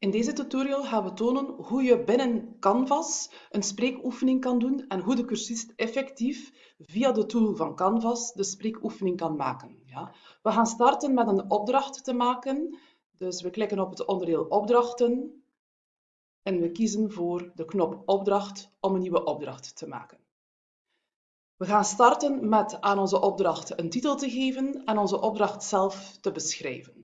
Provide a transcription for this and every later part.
In deze tutorial gaan we tonen hoe je binnen Canvas een spreekoefening kan doen en hoe de cursist effectief via de tool van Canvas de spreekoefening kan maken. Ja. We gaan starten met een opdracht te maken. Dus we klikken op het onderdeel opdrachten en we kiezen voor de knop opdracht om een nieuwe opdracht te maken. We gaan starten met aan onze opdracht een titel te geven en onze opdracht zelf te beschrijven.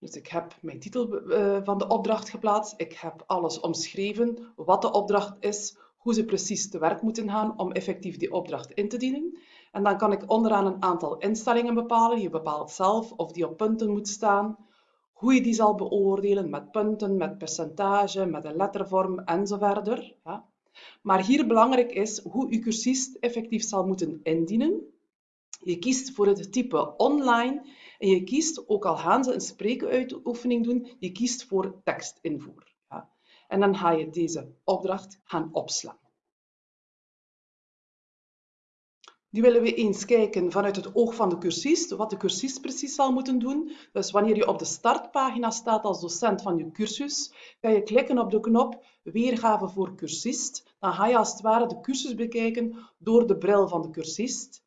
Dus ik heb mijn titel eh, van de opdracht geplaatst. Ik heb alles omschreven, wat de opdracht is, hoe ze precies te werk moeten gaan om effectief die opdracht in te dienen. En dan kan ik onderaan een aantal instellingen bepalen. Je bepaalt zelf of die op punten moet staan, hoe je die zal beoordelen met punten, met percentage, met een lettervorm enzovoort. Ja. Maar hier belangrijk is hoe je cursist effectief zal moeten indienen. Je kiest voor het type online en je kiest, ook al gaan ze een spreekuitoefening doen, je kiest voor tekstinvoer. Ja. En dan ga je deze opdracht gaan opslaan. Nu willen we eens kijken vanuit het oog van de cursist, wat de cursist precies zal moeten doen. Dus wanneer je op de startpagina staat als docent van je cursus, ga je klikken op de knop Weergave voor cursist. Dan ga je als het ware de cursus bekijken door de bril van de cursist.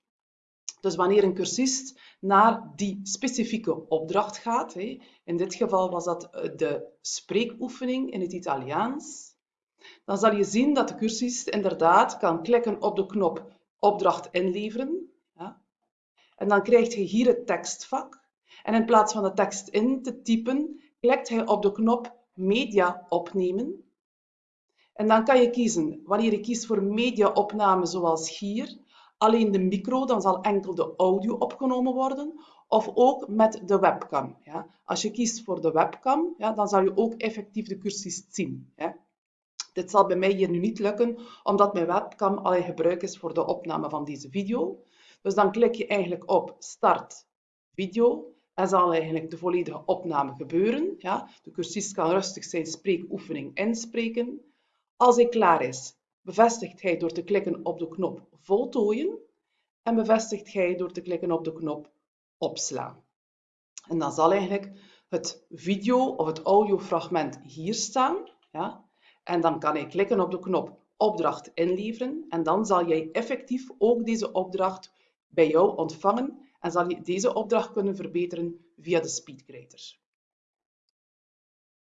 Dus wanneer een cursist naar die specifieke opdracht gaat, in dit geval was dat eh, de spreekoefening in het Italiaans, dan zal je zien dat de cursist inderdaad kan klikken op de knop opdracht inleveren. En dan krijg je hier het tekstvak. En in plaats van de tekst in te typen, klikt hij op de knop media opnemen. En dan kan je kiezen, wanneer je kiest voor mediaopname zoals hier, alleen de micro, dan zal enkel de audio opgenomen worden, of ook met de webcam. Ja. Als je kiest voor de webcam, ja, dan zal je ook effectief de cursus zien. Dit zal bij mij hier nu niet lukken, omdat mijn webcam al in gebruik is voor de opname van deze video. Dus dan klik je eigenlijk op Start video en zal eigenlijk de volledige opname gebeuren. Ja. De cursist kan rustig zijn spreekoefening inspreken. Als hij klaar is, bevestigt hij door te klikken op de knop voltooien en bevestigt hij door te klikken op de knop opslaan. En dan zal eigenlijk het video of het audiofragment hier staan. Ja? En dan kan hij klikken op de knop opdracht inleveren en dan zal jij effectief ook deze opdracht bij jou ontvangen en zal je deze opdracht kunnen verbeteren via de SpeedCreator.